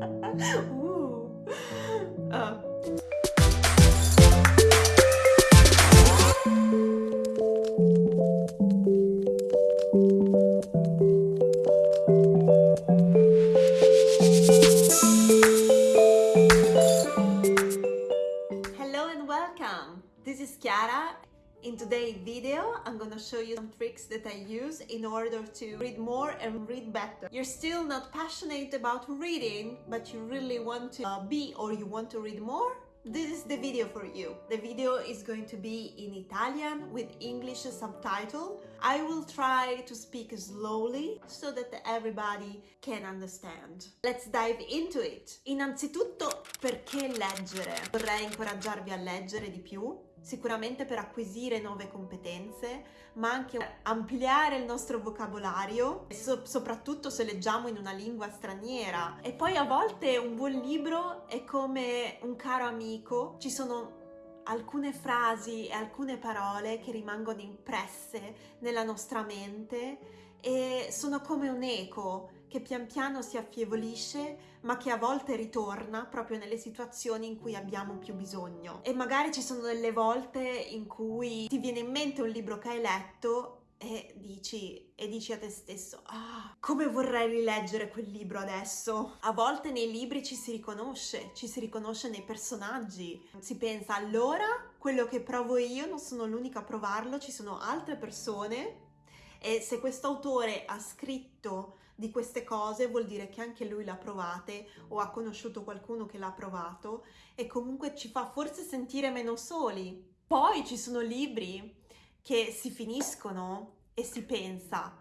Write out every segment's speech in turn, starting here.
uh. Uh. Hello and welcome! This is Chiara. In today's video, I'm gonna show you some tricks that I use in order to read more and read better. You're still not passionate about reading, but you really want to uh, be or you want to read more? This is the video for you. The video is going to be in Italian with English subtitle. I will try to speak slowly so that everybody can understand. Let's dive into it. Innanzitutto, perché leggere? Vorrei incoraggiarvi a leggere di più, sicuramente per acquisire nuove competenze, ma anche ampliare il nostro vocabolario, so- soprattutto se leggiamo in una lingua straniera. E poi a volte un buon libro è come un caro amico, ci sono alcune frasi e alcune parole che rimangono impresse nella nostra mente e sono come un eco che pian piano si affievolisce ma che a volte ritorna proprio nelle situazioni in cui abbiamo più bisogno. E magari ci sono delle volte in cui ti viene in mente un libro che hai letto e dici, e dici a te stesso, ah, come vorrei rileggere quel libro adesso. A volte nei libri ci si riconosce, ci si riconosce nei personaggi. Si pensa, allora, quello che provo io non sono l'unica a provarlo, ci sono altre persone e se questo autore ha scritto di queste cose vuol dire che anche lui l'ha provate o ha conosciuto qualcuno che l'ha provato e comunque ci fa forse sentire meno soli. Poi ci sono libri che si finiscono e si pensa,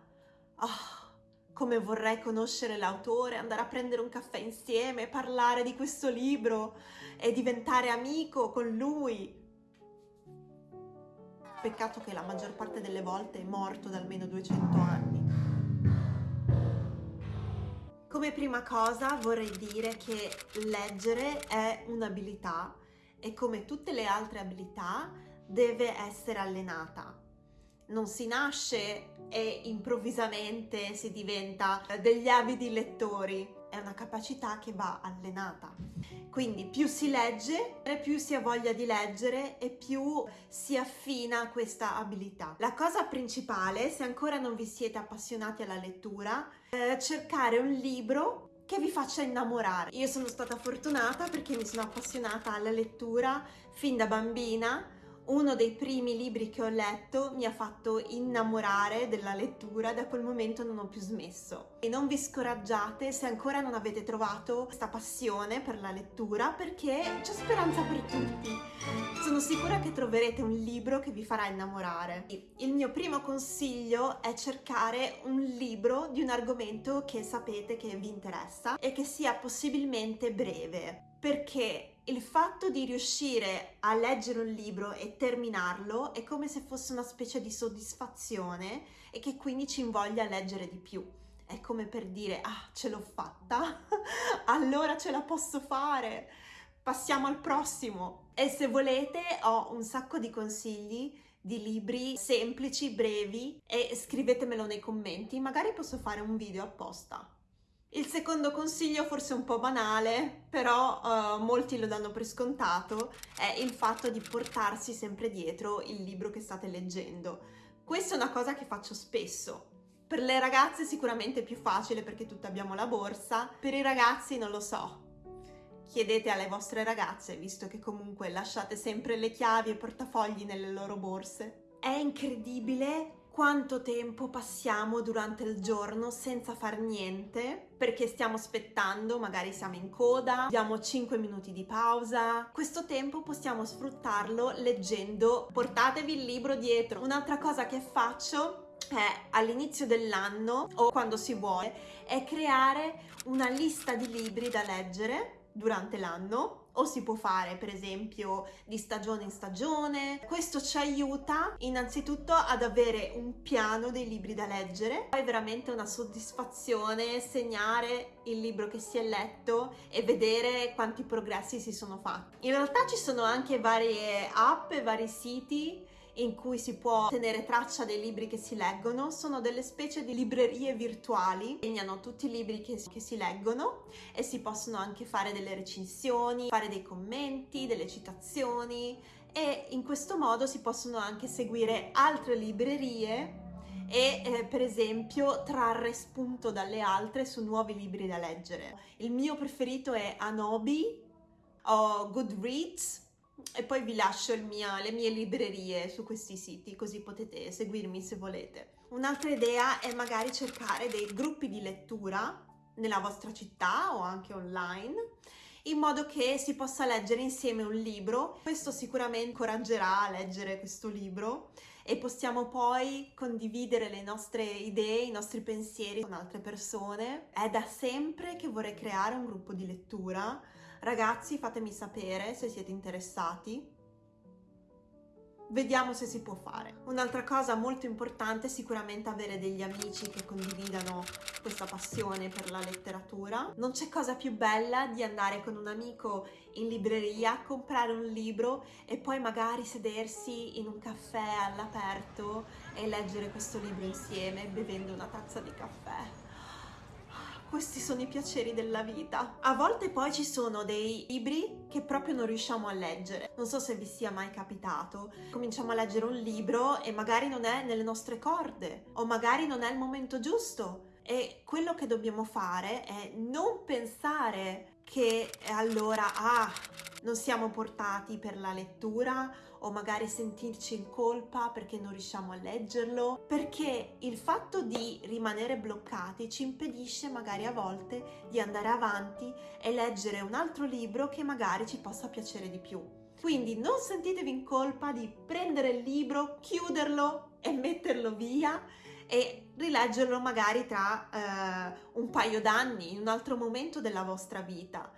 ah, come vorrei conoscere l'autore, andare a prendere un caffè insieme, parlare di questo libro e diventare amico con lui. Peccato che la maggior parte delle volte è morto da almeno 200 anni. Come prima cosa vorrei dire che leggere è un'abilità e come tutte le altre abilità deve essere allenata. Non si nasce e improvvisamente si diventa degli avidi lettori, è una capacità che va allenata. Quindi più si legge, più si ha voglia di leggere e più si affina questa abilità. La cosa principale, se ancora non vi siete appassionati alla lettura, è cercare un libro che vi faccia innamorare. Io sono stata fortunata perché mi sono appassionata alla lettura fin da bambina uno dei primi libri che ho letto mi ha fatto innamorare della lettura, da quel momento non ho più smesso. E non vi scoraggiate se ancora non avete trovato questa passione per la lettura perché c'è speranza per tutti. Sono sicura che troverete un libro che vi farà innamorare. Il mio primo consiglio è cercare un libro di un argomento che sapete che vi interessa e che sia possibilmente breve perché il fatto di riuscire a leggere un libro e terminarlo è come se fosse una specie di soddisfazione e che quindi ci invoglia a leggere di più. È come per dire, ah, ce l'ho fatta, allora ce la posso fare, passiamo al prossimo. E se volete ho un sacco di consigli di libri semplici, brevi e scrivetemelo nei commenti, magari posso fare un video apposta. Il secondo consiglio, forse un po' banale, però uh, molti lo danno per scontato, è il fatto di portarsi sempre dietro il libro che state leggendo. Questa è una cosa che faccio spesso. Per le ragazze sicuramente è più facile perché tutte abbiamo la borsa, per i ragazzi non lo so. Chiedete alle vostre ragazze, visto che comunque lasciate sempre le chiavi e portafogli nelle loro borse. È incredibile quanto tempo passiamo durante il giorno senza far niente perché stiamo aspettando, magari siamo in coda, abbiamo 5 minuti di pausa. Questo tempo possiamo sfruttarlo leggendo. Portatevi il libro dietro. Un'altra cosa che faccio all'inizio dell'anno o quando si vuole è creare una lista di libri da leggere durante l'anno o si può fare per esempio di stagione in stagione. Questo ci aiuta innanzitutto ad avere un piano dei libri da leggere. È veramente una soddisfazione segnare il libro che si è letto e vedere quanti progressi si sono fatti. In realtà ci sono anche varie app e vari siti in cui si può tenere traccia dei libri che si leggono, sono delle specie di librerie virtuali, segnano tutti i libri che, che si leggono e si possono anche fare delle recensioni, fare dei commenti, delle citazioni e in questo modo si possono anche seguire altre librerie e eh, per esempio trarre spunto dalle altre su nuovi libri da leggere. Il mio preferito è Anobi o Goodreads e poi vi lascio mio, le mie librerie su questi siti così potete seguirmi se volete. Un'altra idea è magari cercare dei gruppi di lettura nella vostra città o anche online in modo che si possa leggere insieme un libro. Questo sicuramente incoraggerà a leggere questo libro e possiamo poi condividere le nostre idee, i nostri pensieri con altre persone. È da sempre che vorrei creare un gruppo di lettura. Ragazzi, fatemi sapere se siete interessati vediamo se si può fare. Un'altra cosa molto importante è sicuramente avere degli amici che condividano questa passione per la letteratura. Non c'è cosa più bella di andare con un amico in libreria, comprare un libro e poi magari sedersi in un caffè all'aperto e leggere questo libro insieme bevendo una tazza di caffè questi sono i piaceri della vita. A volte poi ci sono dei libri che proprio non riusciamo a leggere. Non so se vi sia mai capitato. Cominciamo a leggere un libro e magari non è nelle nostre corde o magari non è il momento giusto. E quello che dobbiamo fare è non pensare che allora, ah, non siamo portati per la lettura o magari sentirci in colpa perché non riusciamo a leggerlo, perché il fatto di rimanere bloccati ci impedisce magari a volte di andare avanti e leggere un altro libro che magari ci possa piacere di più. Quindi non sentitevi in colpa di prendere il libro, chiuderlo e metterlo via e rileggerlo magari tra eh, un paio d'anni, in un altro momento della vostra vita.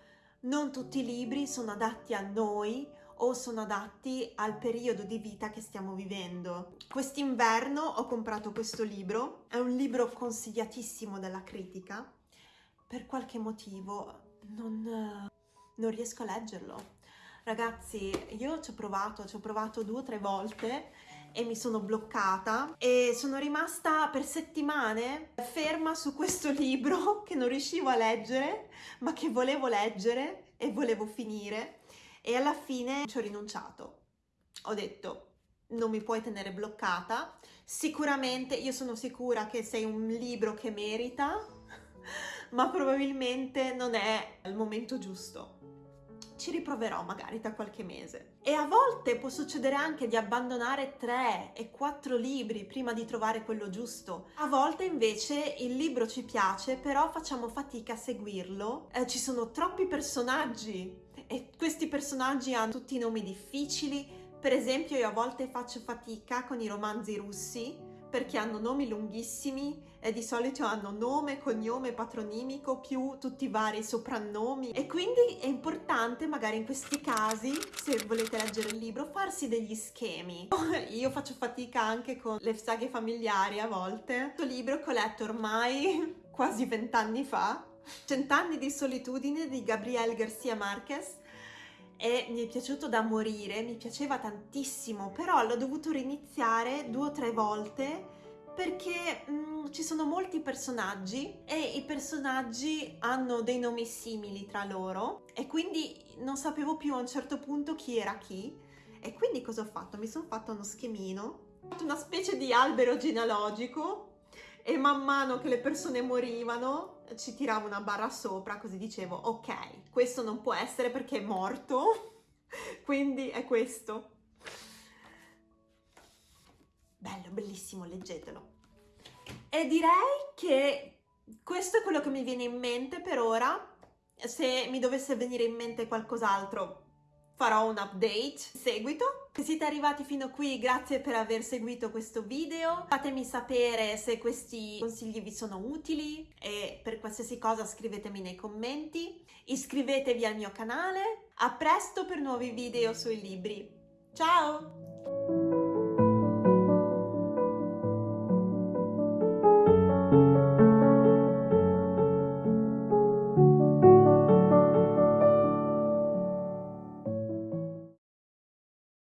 Non tutti i libri sono adatti a noi o sono adatti al periodo di vita che stiamo vivendo. Quest'inverno ho comprato questo libro, è un libro consigliatissimo dalla critica, per qualche motivo non, non riesco a leggerlo. Ragazzi, io ci ho provato, ci ho provato due o tre volte e mi sono bloccata e sono rimasta per settimane ferma su questo libro che non riuscivo a leggere ma che volevo leggere e volevo finire e alla fine ci ho rinunciato. Ho detto non mi puoi tenere bloccata, sicuramente io sono sicura che sei un libro che merita ma probabilmente non è il momento giusto ci riproverò magari tra qualche mese. E a volte può succedere anche di abbandonare tre e quattro libri prima di trovare quello giusto. A volte invece il libro ci piace, però facciamo fatica a seguirlo. Eh, ci sono troppi personaggi e questi personaggi hanno tutti nomi difficili. Per esempio io a volte faccio fatica con i romanzi russi perché hanno nomi lunghissimi e di solito hanno nome, cognome, patronimico più tutti i vari soprannomi. E quindi è importante magari in questi casi se volete leggere il libro farsi degli schemi. Io faccio fatica anche con le saghe familiari a volte. Questo libro che ho letto ormai quasi vent'anni fa Cent'anni di solitudine di Gabriel Garcia Marquez e mi è piaciuto da morire, mi piaceva tantissimo, però l'ho dovuto riniziare due o tre volte perché mh, mm, ci sono molti personaggi e i personaggi hanno dei nomi simili tra loro e quindi non sapevo più a un certo punto chi era chi e quindi cosa ho fatto? Mi sono fatto uno schemino, ho fatto una specie di albero genealogico e man mano che le persone morivano ci tiravo una barra sopra così dicevo ok questo non può essere perché è morto. Quindi è questo. Bello bellissimo leggetelo. E direi che questo è quello che mi viene in mente per ora. Se mi dovesse venire in mente qualcos'altro farò un update. Seguito. Se siete arrivati fino qui, grazie per aver seguito questo video. Fatemi sapere se questi consigli vi sono utili e per qualsiasi cosa scrivetemi nei commenti. Iscrivetevi al mio canale. A presto per nuovi video sui libri. Ciao!